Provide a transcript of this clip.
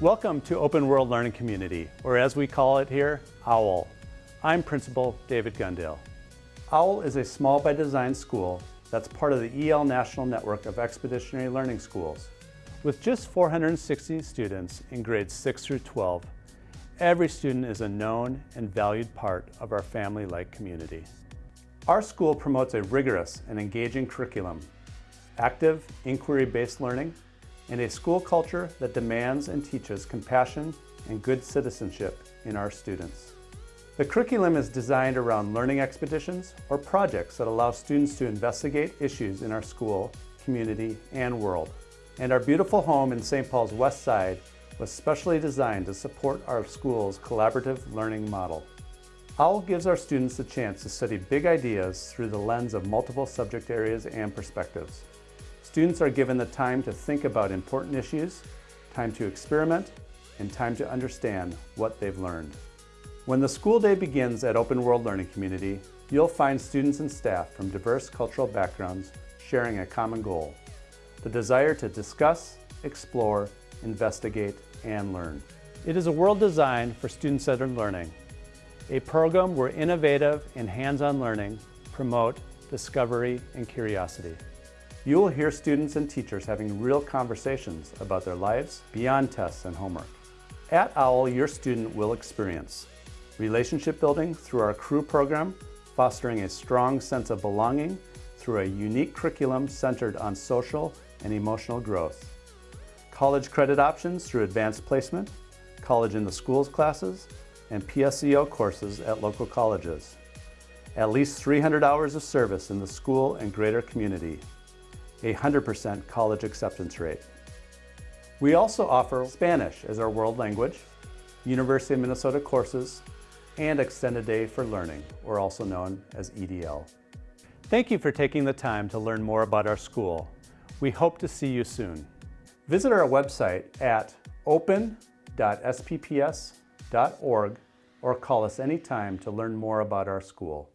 Welcome to Open World Learning Community, or as we call it here, OWL. I'm Principal David Gundale. OWL is a small by design school that's part of the EL National Network of Expeditionary Learning Schools. With just 460 students in grades 6 through 12, every student is a known and valued part of our family-like community. Our school promotes a rigorous and engaging curriculum, active, inquiry-based learning, and a school culture that demands and teaches compassion and good citizenship in our students. The curriculum is designed around learning expeditions or projects that allow students to investigate issues in our school, community, and world. And our beautiful home in St. Paul's West Side was specially designed to support our school's collaborative learning model. OWL gives our students a chance to study big ideas through the lens of multiple subject areas and perspectives. Students are given the time to think about important issues, time to experiment, and time to understand what they've learned. When the school day begins at Open World Learning Community, you'll find students and staff from diverse cultural backgrounds sharing a common goal, the desire to discuss, explore, investigate, and learn. It is a world designed for student-centered learning, a program where innovative and hands-on learning promote discovery and curiosity. You will hear students and teachers having real conversations about their lives beyond tests and homework. At OWL, your student will experience relationship building through our crew program, fostering a strong sense of belonging through a unique curriculum centered on social and emotional growth. College credit options through advanced placement, college in the schools classes, and PSEO courses at local colleges. At least 300 hours of service in the school and greater community a 100% college acceptance rate. We also offer Spanish as our world language, University of Minnesota courses, and Extended Day for Learning, or also known as EDL. Thank you for taking the time to learn more about our school. We hope to see you soon. Visit our website at open.spps.org or call us anytime to learn more about our school.